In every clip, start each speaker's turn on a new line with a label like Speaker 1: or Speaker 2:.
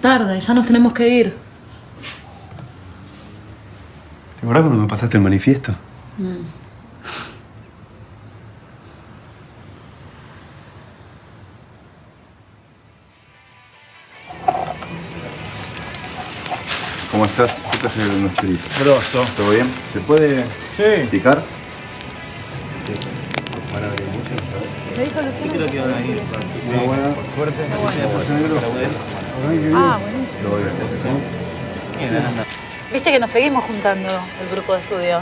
Speaker 1: ¿cómo tarda? Ya nos tenemos que ir.
Speaker 2: ¿Te acordás cuando me pasaste el manifiesto? ¿Cómo estás? ¿Qué traje unos choritos?
Speaker 3: Grosso.
Speaker 2: ¿Todo bien? ¿Se puede
Speaker 3: Sí.
Speaker 2: picar?
Speaker 1: Me dijo Luciano.
Speaker 3: Creo que van a ir.
Speaker 2: Una buena.
Speaker 3: Por suerte.
Speaker 1: Ah, buenísimo. Viste que nos seguimos juntando el grupo de estudio.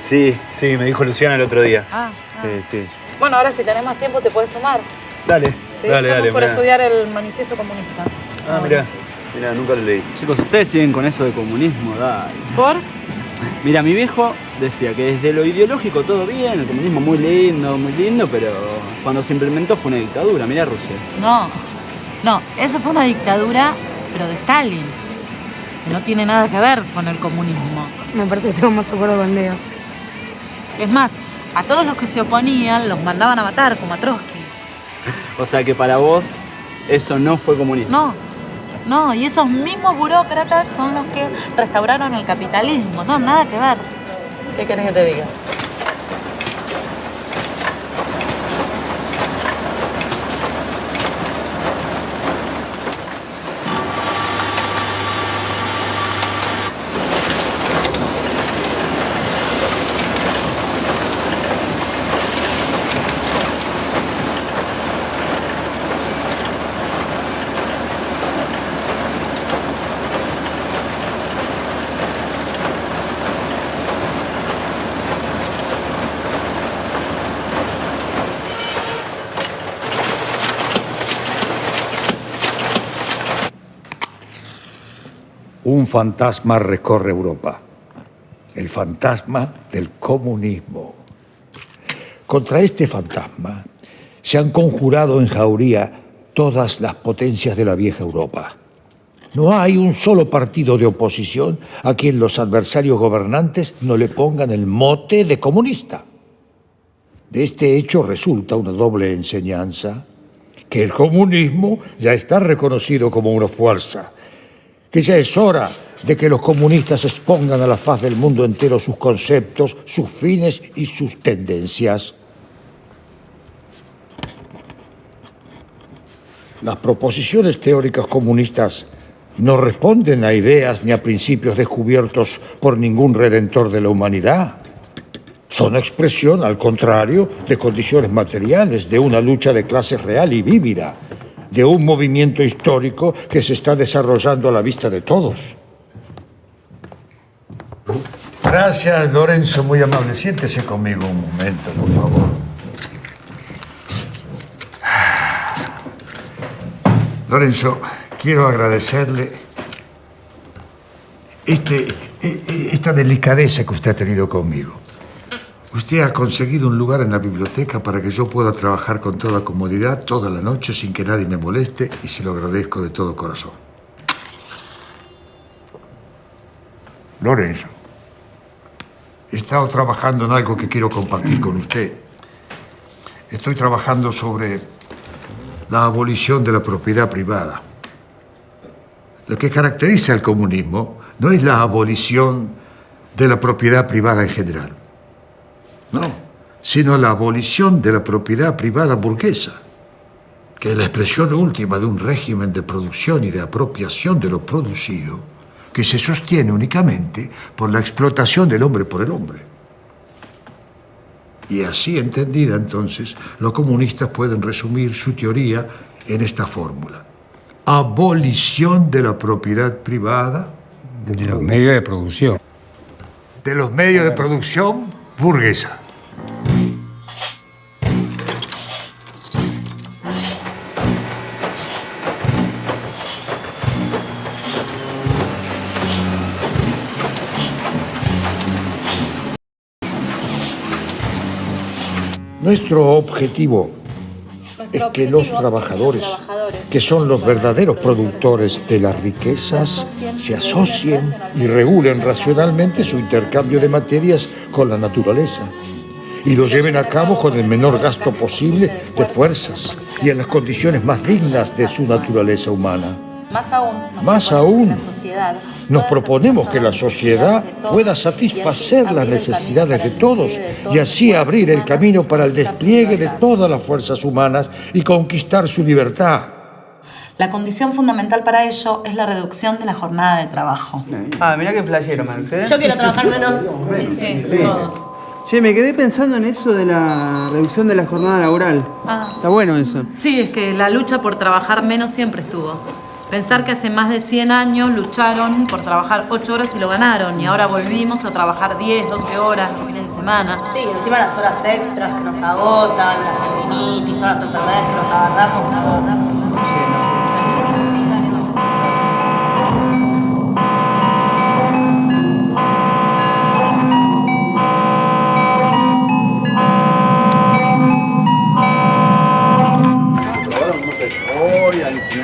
Speaker 3: Sí, sí, me dijo Luciana el otro día.
Speaker 1: Ah, ah.
Speaker 3: Sí, sí.
Speaker 1: Bueno, ahora si tenés más tiempo te puedes sumar.
Speaker 3: Dale,
Speaker 1: Sí,
Speaker 3: dale,
Speaker 1: estamos
Speaker 3: dale.
Speaker 1: por
Speaker 3: mirá.
Speaker 1: estudiar el manifiesto comunista.
Speaker 3: Ah, mira.
Speaker 2: Mira, nunca lo leí.
Speaker 4: Chicos, ustedes siguen con eso de comunismo, dale.
Speaker 1: ¿Por?
Speaker 4: Mira, mi viejo decía que desde lo ideológico todo bien, el comunismo muy lindo, muy lindo, pero cuando se implementó fue una dictadura, mira Rusia.
Speaker 1: No, no, eso fue una dictadura, pero de Stalin, que no tiene nada que ver con el comunismo.
Speaker 5: Me parece que tengo más acuerdo con Leo.
Speaker 1: Es más, a todos los que se oponían los mandaban a matar, como a Trotsky.
Speaker 4: O sea que para vos eso no fue comunismo.
Speaker 1: No, no, y esos mismos burócratas son los que restauraron el capitalismo. No, nada que ver. ¿Qué querés que te diga?
Speaker 6: Un fantasma recorre Europa. El fantasma del comunismo. Contra este fantasma se han conjurado en jauría todas las potencias de la vieja Europa. No hay un solo partido de oposición a quien los adversarios gobernantes no le pongan el mote de comunista. De este hecho resulta una doble enseñanza, que el comunismo ya está reconocido como una fuerza, que ya es hora de que los comunistas expongan a la faz del mundo entero sus conceptos, sus fines y sus tendencias. Las proposiciones teóricas comunistas no responden a ideas ni a principios descubiertos por ningún redentor de la humanidad. Son expresión, al contrario, de condiciones materiales, de una lucha de clase real y vívida, de un movimiento histórico que se está desarrollando a la vista de todos. Gracias, Lorenzo, muy amable. Siéntese conmigo un momento, por favor. Lorenzo, quiero agradecerle este, e- e- esta delicadeza que usted ha tenido conmigo. Usted ha conseguido un lugar en la biblioteca para que yo pueda trabajar con toda comodidad toda la noche sin que nadie me moleste y se lo agradezco de todo corazón. Lorenzo, he estado trabajando en algo que quiero compartir con usted. Estoy trabajando sobre la abolición de la propiedad privada. Lo que caracteriza al comunismo no es la abolición de la propiedad privada en general, no, sino la abolición de la propiedad privada burguesa, que es la expresión última de un régimen de producción y de apropiación de lo producido que se sostiene únicamente por la explotación del hombre por el hombre. Y así entendida entonces, los comunistas pueden resumir su teoría en esta fórmula. Abolición de la propiedad privada
Speaker 7: De los medios de producción.
Speaker 6: de los medios de producción burguesa. Nuestro objetivo es que los trabajadores, que son los verdaderos productores de las riquezas, se asocien y regulen racionalmente su intercambio de materias con la naturaleza y lo lleven a cabo con el menor gasto posible de fuerzas y en las condiciones más dignas de su naturaleza humana.
Speaker 1: Más aún, nos
Speaker 6: Más
Speaker 1: proponemos
Speaker 6: aún,
Speaker 1: que la sociedad
Speaker 6: Nos
Speaker 1: pueda
Speaker 6: proponemos que la
Speaker 1: satisfacer
Speaker 6: sociedad
Speaker 1: las necesidades de todos
Speaker 6: pueda
Speaker 1: y así
Speaker 6: satisfacer las
Speaker 1: abrir el
Speaker 6: necesidades de
Speaker 1: camino para el
Speaker 6: todos
Speaker 1: despliegue de
Speaker 6: y así abrir el camino para el despliegue de todas las fuerzas humanas y conquistar su libertad.
Speaker 1: La condición fundamental para ello es la reducción de la jornada de trabajo.
Speaker 4: Ah, mirá qué flashero, Marx, ¿eh?
Speaker 8: Yo quiero trabajar menos.
Speaker 1: Sí, todos.
Speaker 9: Che, me quedé pensando en eso de la reducción de la jornada laboral.
Speaker 1: Ah.
Speaker 9: Está bueno eso.
Speaker 1: Sí, es que la lucha por trabajar menos siempre estuvo. Pensar que hace más de 100 años lucharon por trabajar 8 horas y lo ganaron, y ahora volvimos a trabajar 10, 12 horas los fines de semana.
Speaker 8: Sí, encima las horas extras que nos agotan, las tendinitis, todas las enfermedades que nos agarramos, nos agarramos.
Speaker 4: ¡Uy,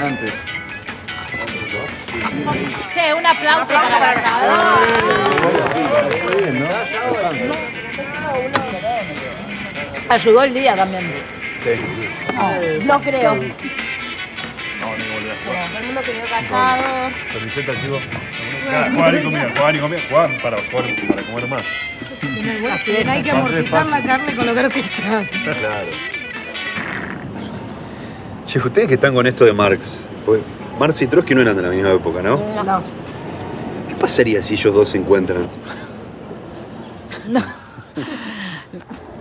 Speaker 4: alucinante!
Speaker 1: Che, un aplauso para la Ayudó el día también.
Speaker 8: No creo. Todo el mundo se quedó callado.
Speaker 2: Camiseta, chicos. Juan y comida, Juan y comida. Juan para, jugar- para comer más.
Speaker 5: Así es, hay que amortizar la carne con lo caro que estás.
Speaker 2: Claro.
Speaker 3: Che, ustedes que están con esto de Marx, pues Marx y Trotsky no eran de la misma época, ¿no?
Speaker 8: No.
Speaker 3: ¿Qué pasaría si ellos dos se encuentran?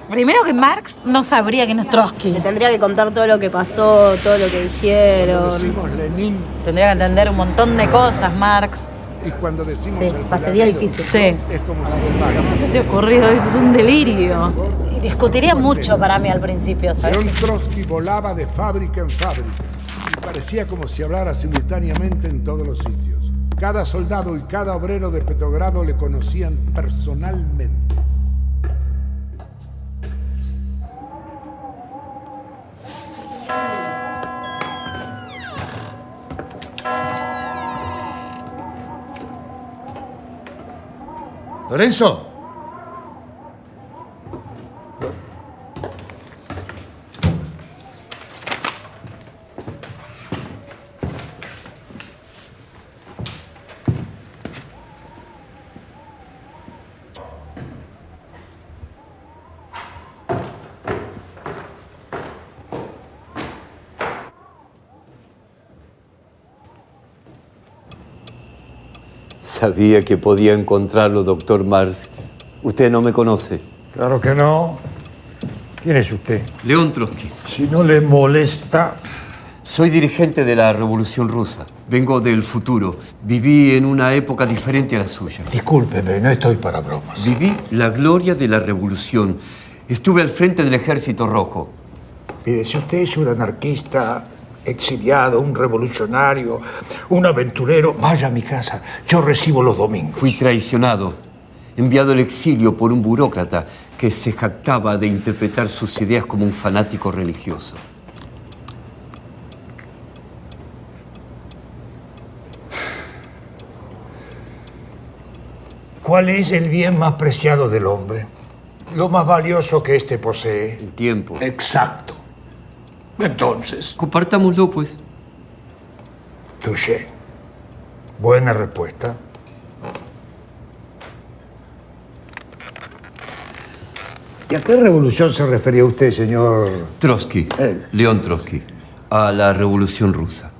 Speaker 1: Primero que Marx no sabría quién es Trotsky.
Speaker 8: Le tendría que contar todo lo que pasó, todo lo que dijeron.
Speaker 10: Lenin
Speaker 1: Tendría que entender un montón de cosas, Marx.
Speaker 10: y cuando decimos
Speaker 8: Sí,
Speaker 10: el
Speaker 8: pasaría difícil.
Speaker 1: Sí.
Speaker 10: Es como si
Speaker 1: ¿Qué se te ha ocurrido? Eso es un delirio. Discutiría mucho para mí al principio, ¿sabes?
Speaker 10: León Trotsky volaba de fábrica en fábrica y parecía como si hablara simultáneamente en todos los sitios. Cada soldado y cada obrero de Petrogrado le conocían personalmente.
Speaker 6: Lorenzo.
Speaker 11: Sabía que podía encontrarlo, doctor Mars. Usted no me conoce.
Speaker 6: Claro que no. ¿Quién es usted?
Speaker 11: León Trotsky.
Speaker 6: Si no le molesta,
Speaker 11: Soy dirigente de la Revolución Rusa. Vengo del futuro. Viví en una época diferente a la suya.
Speaker 6: discúlpeme, no estoy para bromas.
Speaker 11: Viví la gloria de la revolución. Estuve al frente del Ejército Rojo.
Speaker 6: Mire, si usted es un anarquista, exiliado, un revolucionario, un aventurero, vaya a mi casa. Yo recibo los domingos.
Speaker 11: Fui traicionado, enviado al exilio por un burócrata que se jactaba de interpretar sus ideas como un fanático religioso.
Speaker 6: ¿Cuál es el bien más preciado del hombre? Lo más valioso que éste posee.
Speaker 11: El tiempo.
Speaker 6: Exacto. Entonces,
Speaker 11: Compartámoslo, pues.
Speaker 6: touché. Buena respuesta. ¿Y a qué revolución se refería usted, señor
Speaker 11: Trotsky.
Speaker 6: Él.
Speaker 11: León Trotsky. A la Revolución Rusa.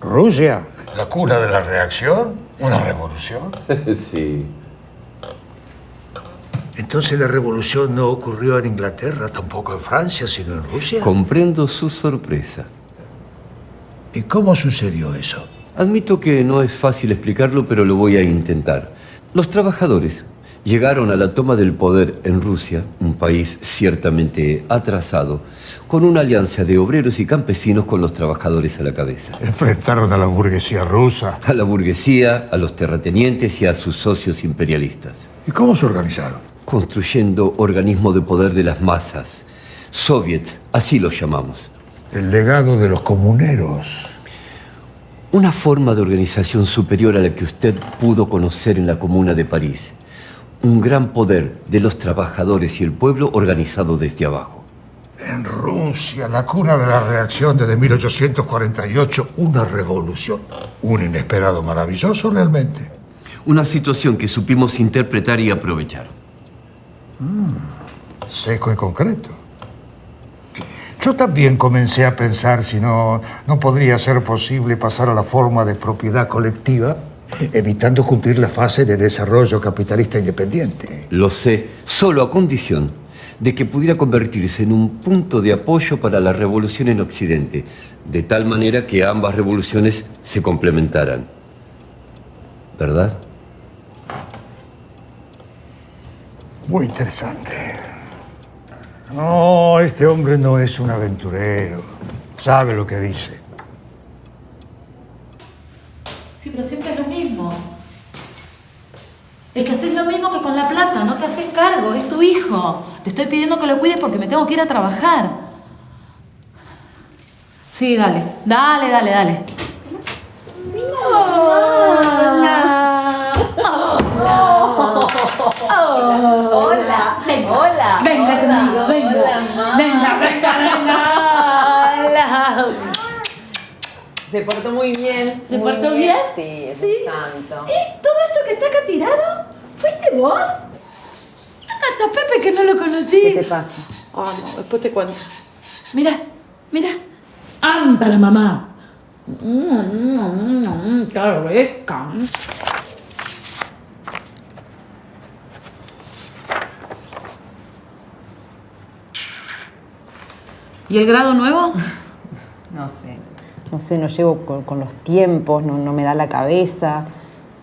Speaker 6: Rusia? ¿La cuna de la reacción? ¿Una revolución?
Speaker 11: sí.
Speaker 6: Entonces la revolución no ocurrió en Inglaterra, tampoco en Francia, sino en Rusia.
Speaker 11: Comprendo su sorpresa.
Speaker 6: ¿Y cómo sucedió eso?
Speaker 11: Admito que no es fácil explicarlo, pero lo voy a intentar. Los trabajadores llegaron a la toma del poder en Rusia, un país ciertamente atrasado, con una alianza de obreros y campesinos con los trabajadores a la cabeza.
Speaker 6: Enfrentaron a la burguesía rusa.
Speaker 11: A la burguesía, a los terratenientes y a sus socios imperialistas.
Speaker 6: ¿Y cómo se organizaron?
Speaker 11: Construyendo organismo de poder de las masas. Soviet, así los llamamos.
Speaker 6: El legado de los comuneros.
Speaker 11: Una forma de organización superior a la que usted pudo conocer en la Comuna de París. Un gran poder de los trabajadores y el pueblo organizado desde abajo.
Speaker 6: En Rusia, la cuna de la reacción desde 1848, una revolución. Un inesperado maravilloso realmente.
Speaker 11: Una situación que supimos interpretar y aprovechar.
Speaker 6: Seco y concreto. Yo también comencé a pensar si no, no podría ser posible pasar a la forma de propiedad colectiva, evitando cumplir la fase de desarrollo capitalista independiente.
Speaker 11: Lo sé, solo a condición de que pudiera convertirse en un punto de apoyo para la revolución en Occidente, de tal manera que ambas revoluciones se complementaran. ¿Verdad?
Speaker 6: Muy interesante. No, este hombre no es un aventurero. Sabe lo que dice.
Speaker 1: Sí, pero siempre es lo mismo. Es que haces lo mismo que con la plata, no te haces cargo, es tu hijo. Te estoy pidiendo que lo cuides porque me tengo que ir a trabajar. Sí, dale, dale, dale, dale.
Speaker 8: Hola. Hola.
Speaker 1: Venga
Speaker 8: Hola.
Speaker 1: conmigo, venga.
Speaker 8: Hola, mamá.
Speaker 1: Venga, venga, venga.
Speaker 8: Hola.
Speaker 12: Se portó muy bien.
Speaker 1: ¿Se
Speaker 12: muy
Speaker 1: portó bien?
Speaker 12: Sí, es
Speaker 1: Sí.
Speaker 12: santo.
Speaker 1: ¿Todo esto que está acá tirado? ¿Fuiste vos? Acá está Pepe que no lo conocí.
Speaker 12: ¿Qué te pasa?
Speaker 1: Ah, no, después te cuento. Mira, mira. ¡Am para mamá! Mm, mm, mm, mm, ¡Qué rica! ¿Y el grado nuevo?
Speaker 12: No sé. No sé, no llego con, con los tiempos, no, no me da la cabeza.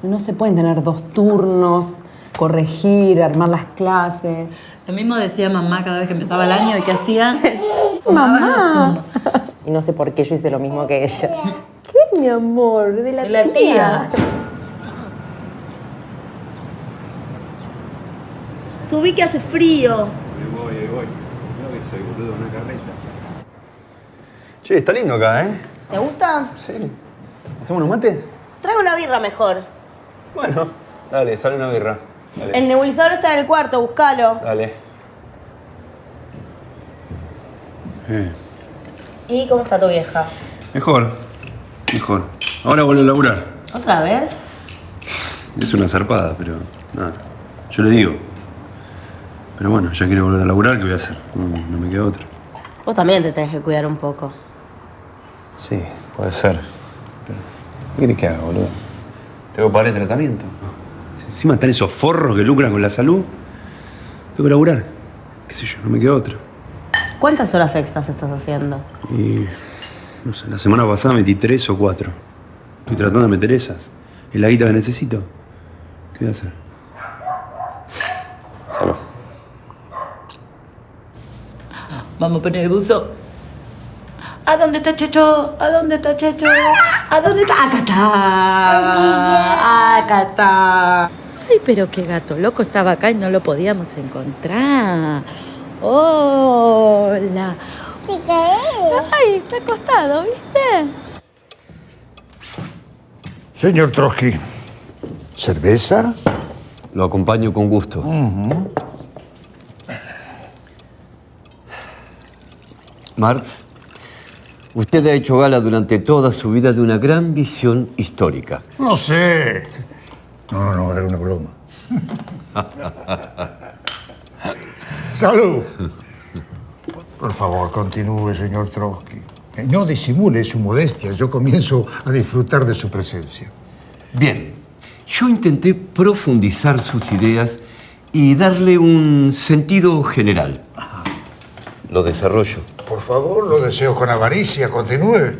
Speaker 12: No se pueden tener dos turnos, corregir, armar las clases.
Speaker 1: Lo mismo decía mamá cada vez que empezaba el año y que hacía.
Speaker 12: ¡Mamá! Y no sé por qué yo hice lo mismo que ella. ¿Qué, mi amor? De la,
Speaker 1: De la tía.
Speaker 8: Subí que hace frío.
Speaker 3: voy, ahí voy. No que soy boludo, una carreta. Che, está lindo acá, ¿eh?
Speaker 8: ¿Te gusta?
Speaker 3: Sí. ¿Hacemos unos mates?
Speaker 8: Traigo una birra mejor.
Speaker 3: Bueno, dale, sale una birra. Dale.
Speaker 8: El nebulizador está en el cuarto, búscalo.
Speaker 3: Dale. Eh,
Speaker 8: ¿Y cómo está tu vieja?
Speaker 3: mejor, mejor. Ahora vuelvo a laburar.
Speaker 8: ¿Otra vez?
Speaker 3: Es una zarpada, pero nada. Yo le digo. Pero bueno, ya quiere volver a laburar, ¿qué voy a hacer? No, no me queda otra.
Speaker 8: Vos también te tenés que cuidar un poco.
Speaker 3: Sí, puede ser. Pero, ¿Qué querés que haga, boludo? Tengo que pagar el tratamiento. Si encima están esos forros que lucran con la salud, tengo que laburar. ¿Qué sé yo? No me queda otra.
Speaker 8: ¿Cuántas horas extras estás haciendo?
Speaker 3: Y. No sé, la semana pasada metí tres o cuatro. Estoy tratando de meter esas. Es la guita que necesito. ¿Qué voy a hacer? Salud.
Speaker 1: Vamos a poner el buzo. ¿A dónde está Checho? ¿A dónde está Checho? ¿A dónde está? Acá está. Acá está. Ay, pero qué gato loco estaba acá y no lo podíamos encontrar. Hola. Ay, está acostado, ¿viste?
Speaker 6: Señor Trotsky, ¿cerveza?
Speaker 11: Lo acompaño con gusto. Marx, usted ha hecho gala durante toda su vida de una gran visión histórica.
Speaker 6: No sé. No, no, no, era una broma. Salud. Por favor, continúe, señor Trotsky. Eh, No disimule su modestia. Yo comienzo a disfrutar de su presencia.
Speaker 11: Bien, yo intenté profundizar sus ideas y darle un sentido general. Lo desarrollo.
Speaker 6: Por favor, lo deseo con avaricia. Continúe.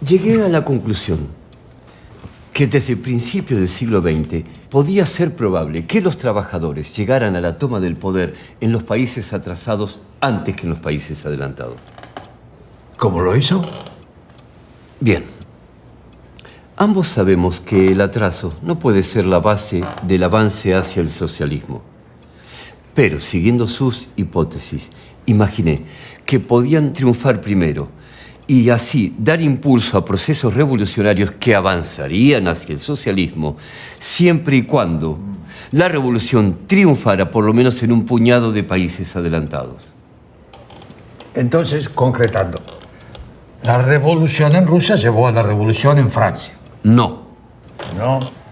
Speaker 11: Llegué a la conclusión que desde el principio del siglo XX podía ser probable que los trabajadores llegaran a la toma del poder en los países atrasados antes que en los países adelantados.
Speaker 6: ¿Cómo lo hizo?
Speaker 11: Bien. Ambos sabemos que el atraso no puede ser la base del avance hacia el socialismo. Pero, siguiendo sus hipótesis, imaginé que podían triunfar primero y así dar impulso a procesos revolucionarios que avanzarían hacia el socialismo siempre y cuando la revolución triunfara por lo menos en un puñado de países adelantados.
Speaker 6: Entonces, concretando, la revolución en Rusia llevó a la revolución en Francia.
Speaker 11: No.
Speaker 6: No.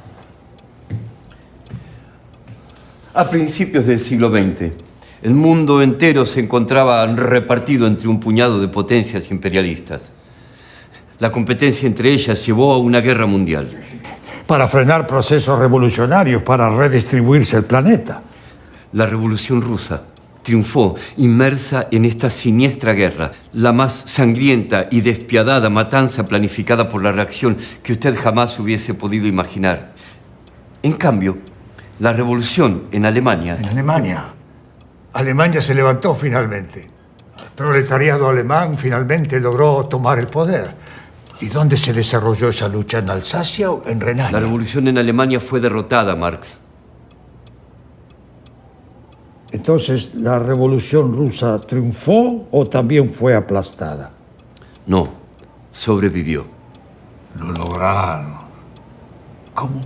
Speaker 11: A principios del siglo XX, el mundo entero se encontraba repartido entre un puñado de potencias imperialistas. La competencia entre ellas llevó a una guerra mundial.
Speaker 6: Para frenar procesos revolucionarios, para redistribuirse el planeta.
Speaker 11: La revolución rusa triunfó inmersa en esta siniestra guerra, la más sangrienta y despiadada matanza planificada por la reacción que usted jamás hubiese podido imaginar. En cambio, la revolución en Alemania...
Speaker 6: En Alemania. Alemania se levantó finalmente. El proletariado alemán finalmente logró tomar el poder. ¿Y dónde se desarrolló esa lucha? ¿En Alsacia o en Renania?
Speaker 11: La revolución en Alemania fue derrotada, Marx.
Speaker 6: Entonces, ¿la revolución rusa triunfó o también fue aplastada?
Speaker 11: No, sobrevivió.
Speaker 6: Lo lograron. ¿Cómo?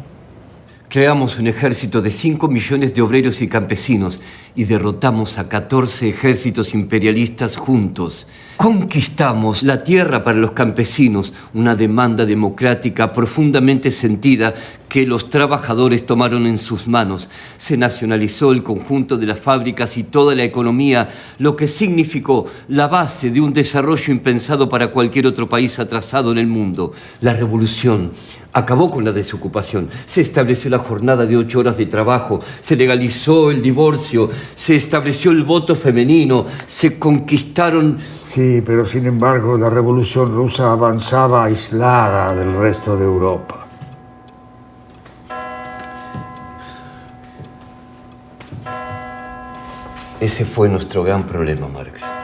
Speaker 11: Creamos un ejército de 5 millones de obreros y campesinos y derrotamos a 14 ejércitos imperialistas juntos. Conquistamos la tierra para los campesinos, una demanda democrática profundamente sentida que los trabajadores tomaron en sus manos. Se nacionalizó el conjunto de las fábricas y toda la economía, lo que significó la base de un desarrollo impensado para cualquier otro país atrasado en el mundo. La revolución acabó con la desocupación, se estableció la jornada de ocho horas de trabajo, se legalizó el divorcio, se estableció el voto femenino, se conquistaron...
Speaker 6: Sí, pero sin embargo la revolución rusa avanzaba aislada del resto de Europa.
Speaker 11: Ese fue nuestro gran problema, Marx.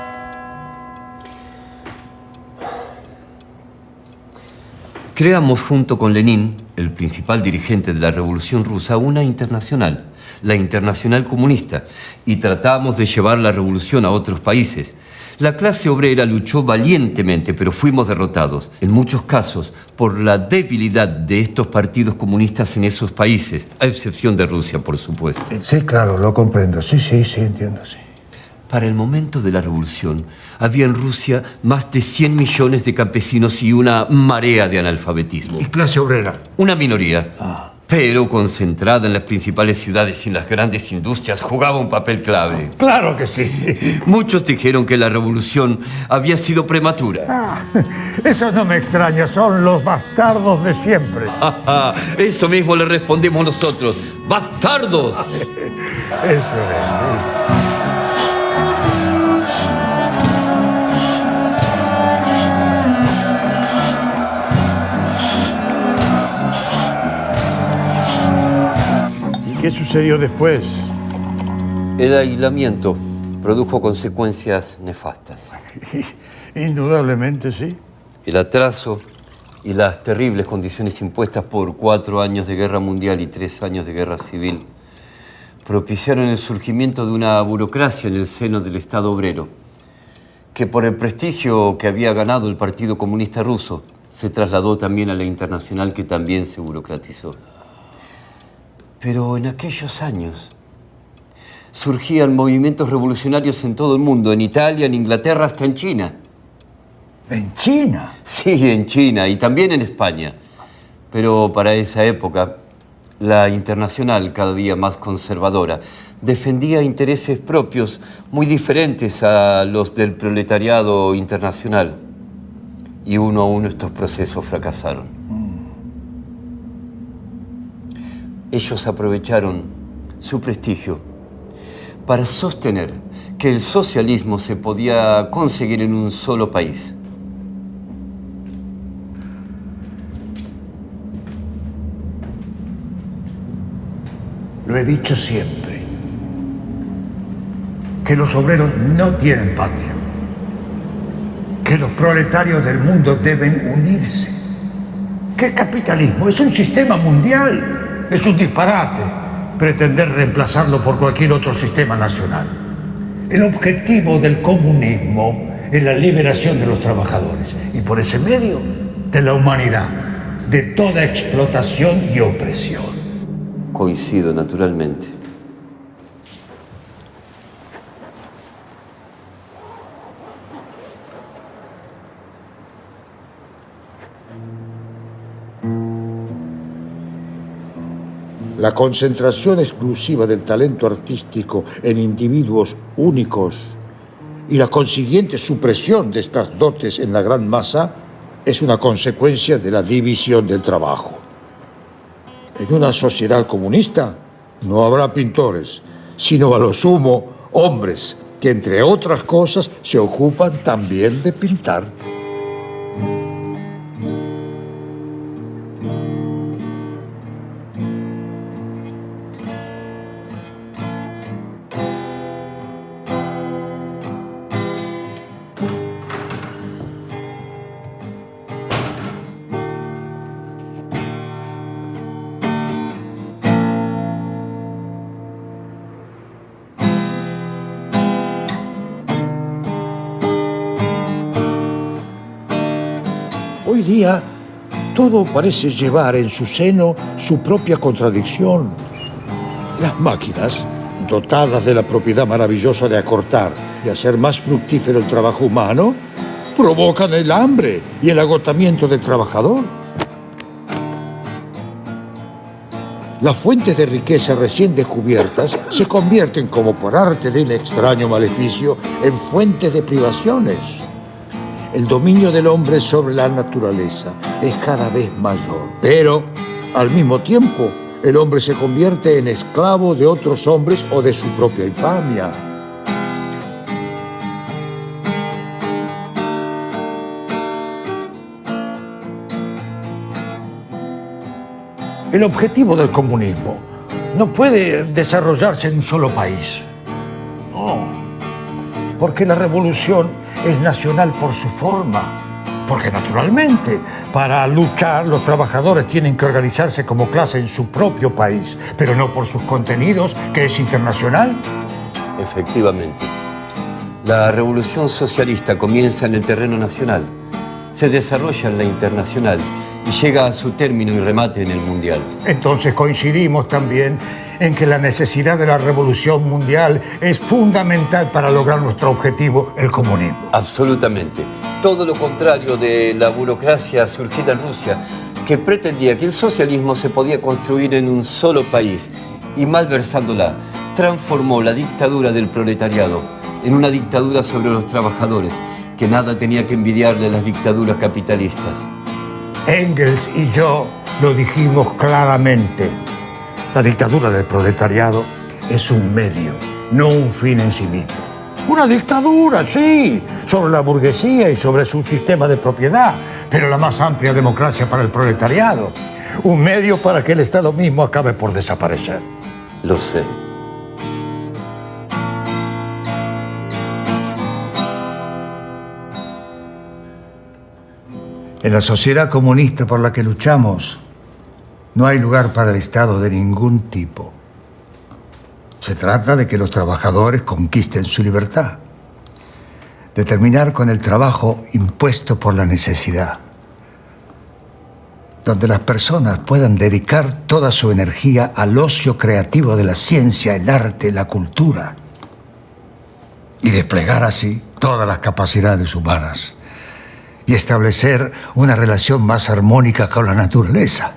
Speaker 11: Creamos junto con Lenin, el principal dirigente de la Revolución Rusa, una internacional, la Internacional Comunista, y tratamos de llevar la revolución a otros países. La clase obrera luchó valientemente, pero fuimos derrotados, en muchos casos, por la debilidad de estos partidos comunistas en esos países, a excepción de Rusia, por supuesto.
Speaker 6: Sí, claro, lo comprendo. Sí, sí, sí, entiendo, sí.
Speaker 11: Para el momento de la revolución, había en Rusia más de 100 millones de campesinos y una marea de analfabetismo.
Speaker 6: ¿Y clase obrera?
Speaker 11: Una minoría. Pero concentrada en las principales ciudades y en las grandes industrias, jugaba un papel clave.
Speaker 6: Claro que sí.
Speaker 11: Muchos dijeron que la revolución había sido prematura.
Speaker 6: Ah, eso no me extraña, son los bastardos de siempre.
Speaker 11: Eso mismo le respondemos nosotros. ¡Bastardos!
Speaker 6: Eso es. ¿Qué sucedió después?
Speaker 11: El aislamiento produjo consecuencias nefastas.
Speaker 6: Indudablemente sí.
Speaker 11: El atraso y las terribles condiciones impuestas por cuatro años de guerra mundial y tres años de guerra civil propiciaron el surgimiento de una burocracia en el seno del Estado obrero, que por el prestigio que había ganado el Partido Comunista Ruso, se trasladó también a la internacional que también se burocratizó. Pero en aquellos años surgían movimientos revolucionarios en todo el mundo, en Italia, en Inglaterra, hasta en China.
Speaker 6: ¿En China?
Speaker 11: Sí, en China y también en España. Pero para esa época, la internacional, cada día más conservadora, defendía intereses propios muy diferentes a los del proletariado internacional. Y uno a uno estos procesos fracasaron. Ellos aprovecharon su prestigio para sostener que el socialismo se podía conseguir en un solo país.
Speaker 6: Lo he dicho siempre, que los obreros no tienen patria, que los proletarios del mundo deben unirse, que el capitalismo es un sistema mundial es un disparate pretender reemplazarlo por cualquier otro sistema nacional. El objetivo del comunismo es la liberación de los trabajadores y por ese medio de la humanidad, de toda explotación y opresión.
Speaker 11: Coincido naturalmente.
Speaker 6: La concentración exclusiva del talento artístico en individuos únicos y la consiguiente supresión de estas dotes en la gran masa es una consecuencia de la división del trabajo. En una sociedad comunista no habrá pintores, sino a lo sumo hombres que entre otras cosas se ocupan también de pintar. Día todo parece llevar en su seno su propia contradicción. Las máquinas, dotadas de la propiedad maravillosa de acortar y hacer más fructífero el trabajo humano, provocan el hambre y el agotamiento del trabajador. Las fuentes de riqueza recién descubiertas se convierten, como por arte del extraño maleficio, en fuentes de privaciones. El dominio del hombre sobre la naturaleza es cada vez mayor, pero al mismo tiempo el hombre se convierte en esclavo de otros hombres o de su propia infamia. El objetivo del comunismo no puede desarrollarse en un solo país. No, porque la revolución es nacional por su forma. Porque naturalmente, para luchar los trabajadores tienen que organizarse como clase en su propio país, pero no por sus contenidos, que es internacional.
Speaker 11: Efectivamente. La revolución socialista comienza en el terreno nacional, se desarrolla en la internacional y llega a su término y remate en el mundial.
Speaker 6: Entonces coincidimos también en que la necesidad de la revolución mundial es fundamental para lograr nuestro objetivo, el comunismo.
Speaker 11: Absolutamente. Todo lo contrario de la burocracia surgida en Rusia, que pretendía que el socialismo se podía construir en un solo país y malversándola, transformó la dictadura del proletariado en una dictadura sobre los trabajadores, que nada tenía que envidiarle a las dictaduras capitalistas.
Speaker 6: Engels y yo lo dijimos claramente. La dictadura del proletariado es un medio, no un fin en sí mismo. Una dictadura, sí, sobre la burguesía y sobre su sistema de propiedad, pero la más amplia democracia para el proletariado. Un medio para que el Estado mismo acabe por desaparecer.
Speaker 11: Lo sé.
Speaker 6: En la sociedad comunista por la que luchamos, no hay lugar para el Estado de ningún tipo. Se trata de que los trabajadores conquisten su libertad, de terminar con el trabajo impuesto por la necesidad, donde las personas puedan dedicar toda su energía al ocio creativo de la ciencia, el arte, la cultura, y desplegar así todas las capacidades humanas y establecer una relación más armónica con la naturaleza.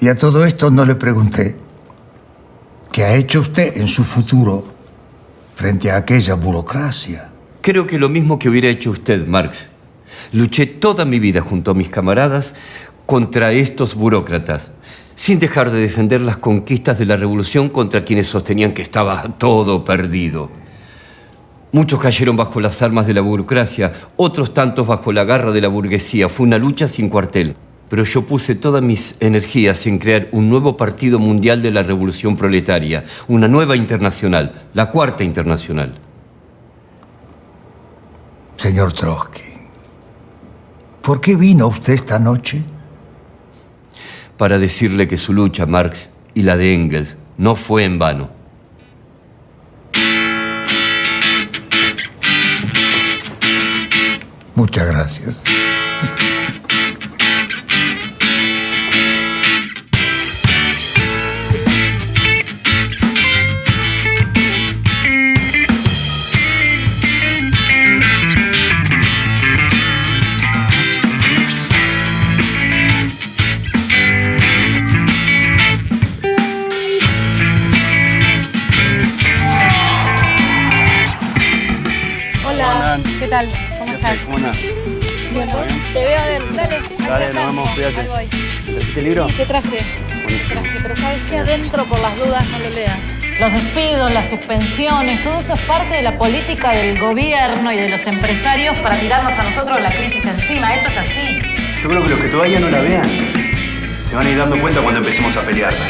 Speaker 6: Y a todo esto no le pregunté, ¿qué ha hecho usted en su futuro frente a aquella burocracia?
Speaker 11: Creo que lo mismo que hubiera hecho usted, Marx. Luché toda mi vida junto a mis camaradas contra estos burócratas, sin dejar de defender las conquistas de la revolución contra quienes sostenían que estaba todo perdido. Muchos cayeron bajo las armas de la burocracia, otros tantos bajo la garra de la burguesía. Fue una lucha sin cuartel. Pero yo puse todas mis energías en crear un nuevo partido mundial de la revolución proletaria, una nueva internacional, la cuarta internacional.
Speaker 6: Señor Trotsky, ¿por qué vino usted esta noche?
Speaker 11: Para decirle que su lucha, Marx, y la de Engels, no fue en vano.
Speaker 6: Muchas gracias.
Speaker 5: ¿Cómo. Te veo a ver, dale.
Speaker 4: Dale, nos vemos, cuídate. ¿Trajiste el libro?
Speaker 5: Sí, te traje.
Speaker 4: Buenísimo.
Speaker 5: Traje, pero ¿sabes qué? Adentro, por las dudas, no lo leas.
Speaker 1: Los despidos, las suspensiones, todo eso es parte de la política del gobierno y de los empresarios para tirarnos a nosotros la crisis encima. Esto es así.
Speaker 3: Yo creo que los que todavía no la vean se van a ir dando cuenta cuando empecemos a pelearla.